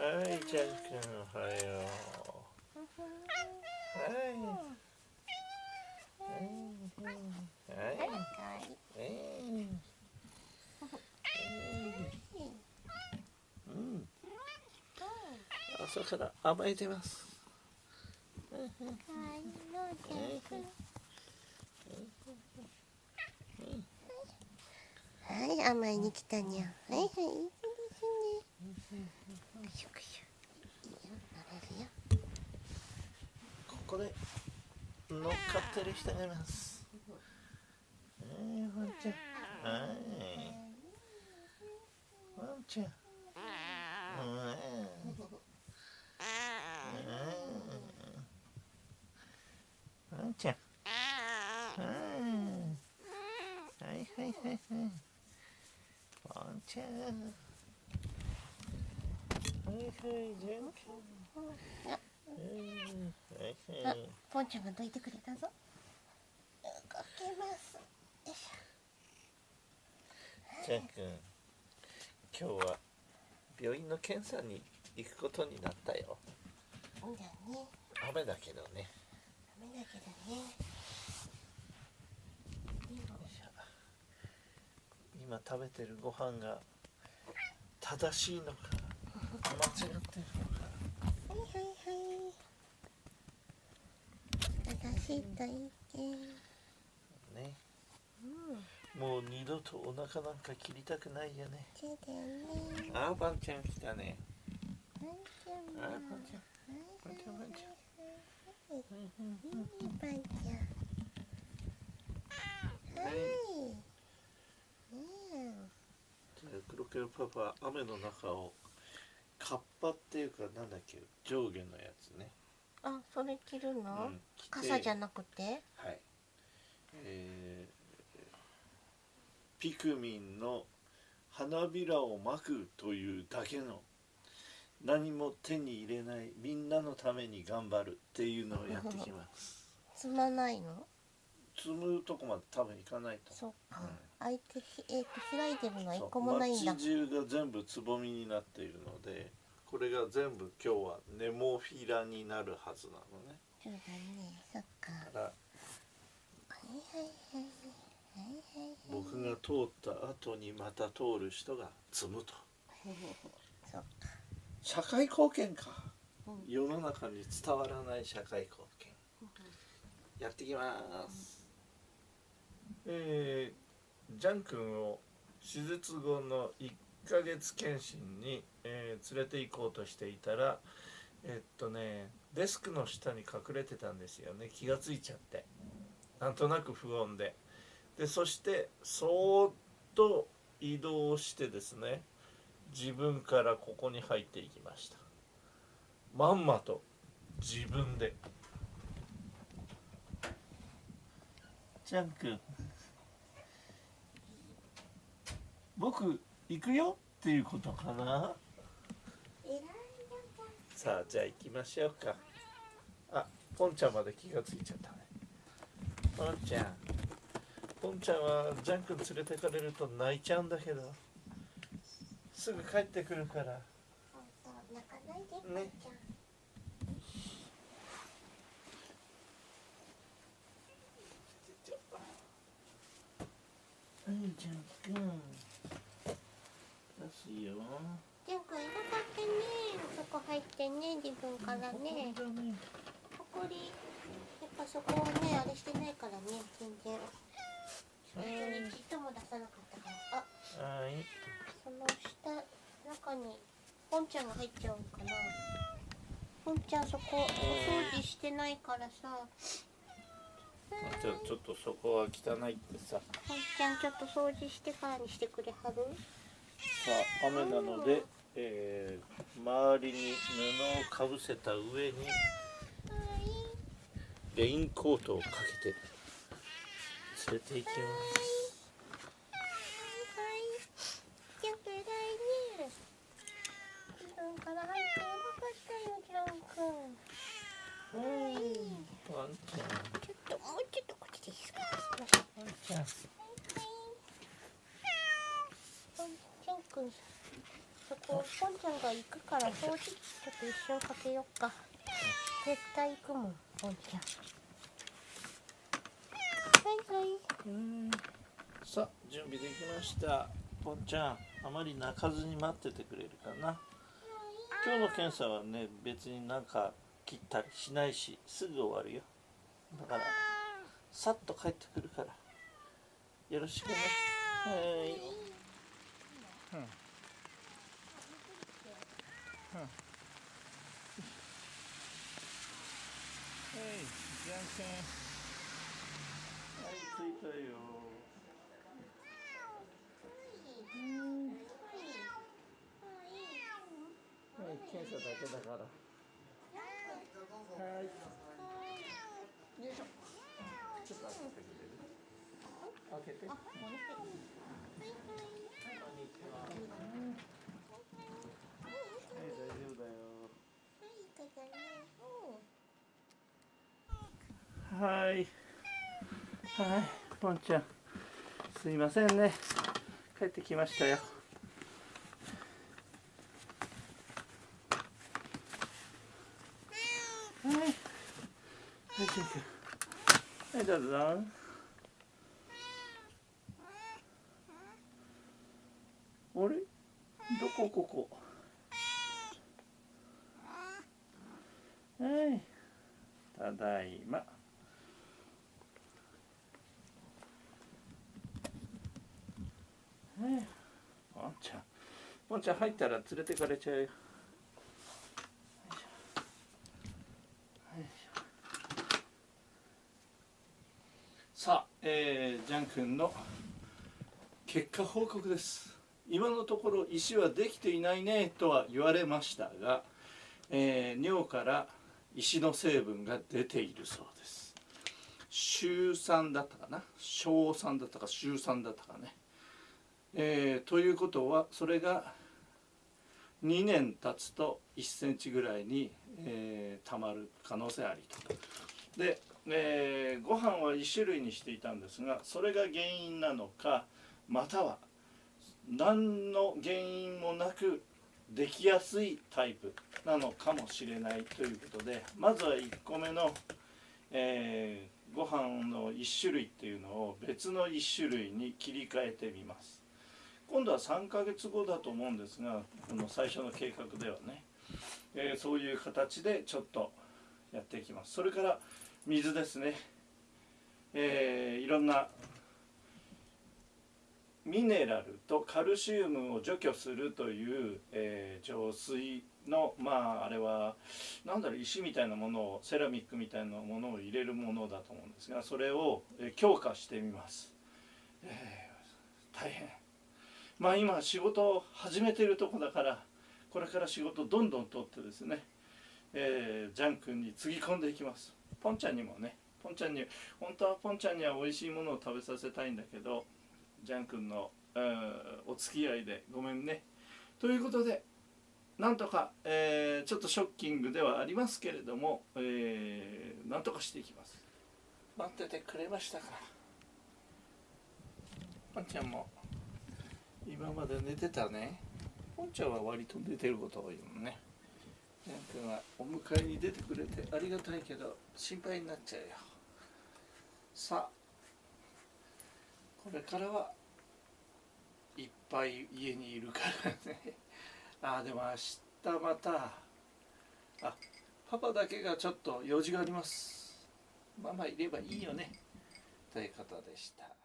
はいジャン君おはよう。はいはい。はいうん朝から甘えてますはい甘えに来たにゃはい。はい。ここで乗っかってる人がいますはいワンちゃんはいワンちゃんうんワンちゃんうんはいはいはいはいワンちゃんはいはいジャン君うんはいあはいポンちゃんがどいてくれたぞ。動けます。よいしジャン君今日は病院の検査に行くことになったよ。ょだね。雨だけどね。ダメだけどね今食べてるご飯が正しいのかしいといいけんねうんもう二度とお腹なんか切りたくないよね。そうだよねあーバンちゃん来たね。ワンちゃん。もあーバンちゃんバンちゃん。バンちゃんい。い。パンちゃんはい。ねじゃあ黒ケルパパ雨の中をカッパっていうかなんだっけ？上下のやつね、あそれ着るの、うん着て傘じゃなくて？はい。えーピクミンの花びらをまくというだけの何も手に入れないみんなのために頑張るっていうのをやってきます。積まないの？積むとこまで多分行かないとそっか、うん。相手ひえっ、と開いてるのは一個もないんだ。街中が全部つぼみになっているのでこれが全部今日はネモフィラになるはずなのね。そうだね。そっか。だからはいはいはいはいはい僕が通った後にまた通る人が積むと。そっか。社会貢献か。うん。世の中に伝わらない社会貢献。やってきます。えー、ジャン君を手術後の1 1ヶ月検診に、えー連れて行こうとしていたらえっとねデスクの下に隠れてたんですよね。気がついちゃって。なんとなく不穏で。でそしてそーっと移動してですね自分からここに入っていきました。まんまと自分で。ジャン君。僕行くよっていうことかな？さあじゃあ行きましょうか。あポンちゃんまで気がついちゃったね。ポンちゃん。ポンちゃんはジャン君連れてかれると泣いちゃうんだけど。すぐ帰ってくるから。本当泣かないでパンねちゃん、はいジャン君出すよ。ジャン君偉かったねそこ入ってね。自分からね。ここだね。ここにやっぱそこをねあれしてないからね。全然。本当にちっとも出さなかったから。あはい。その下中にポンちゃんが入っちゃうのかな。ポンちゃんそこお掃除してないからさ。じゃあちょっとそこは汚いってさ。ポンちゃんちょっと掃除してからにしてくれはる？さあ雨なので、えー周りに布をかぶせた上にレインコートをかけて連れて行きます。ちょっともうちょっとこっちでいいですか？ワンちゃん。そこポンちゃんが行くから掃除機ちょっと一瞬かけよっか。絶対行くもんポンちゃん。はいはいうん。さあ準備できました。ポンちゃんあまり泣かずに待っててくれるかな。今日の検査はね別になんか切ったりしないしすぐ終わるよ。だからさっと帰ってくるから。よろしくね。はい。はいじゃんけんはい着いたよ。はい検査だけだからはいよいしょちょっと開けてくれる開けて大丈夫だよはい。はい。ポンちゃん。すいませんね。帰ってきましたよ。はい。はいジュン君はいどうぞ。あれ？どこここ？はい。ただいま。はい。ポンちゃん。ポンちゃん入ったら連れてかれちゃうよ。さあ、えー、ジャン君の結果報告です。今のところ石はできていないねとは言われましたが、えー尿から石の成分が出ているそうです。週3だったかな？小3だったか週3だったかね、えーということはそれが2年経つと1センチぐらいに、えーたまる可能性ありと。で、えーご飯は1種類にしていたんですがそれが原因なのかまたは何の原因もなくできやすいタイプなのかもしれないということでまずは1個目の、えーご飯の1種類っていうのを別の1種類に切り替えてみます。今度は3ヶ月後だと思うんですがこの最初の計画ではね、えーそういう形でちょっとやっていきます。それから水ですね、えーいろんなミネラルとカルシウムを除去するという、えー浄水のまああれはなんだろう石みたいなものをセラミックみたいなものを入れるものだと思うんですがそれを、え強化してみます、えー大変。まあ今仕事を始めてるとこだからこれから仕事どんどん取ってですね、えージャン君につぎ込んでいきます。ポンちゃんにもねポンちゃんに本当はポンちゃんには美味しいものを食べさせたいんだけどジャン君の、お付き合いでごめんね。ということでなんとか、えーちょっとショッキングではありますけれども、えーなんとかしていきます。待っててくれましたか。ポンちゃんも今まで寝てたね。ポンちゃんは割と寝てること多いもんね。ジャン君はお迎えに出てくれてありがたいけど心配になっちゃうよ。さあこれからはいっぱい家にいるからね。ああでも明日またあパパだけがちょっと用事があります。ママいればいいよね。ということでした。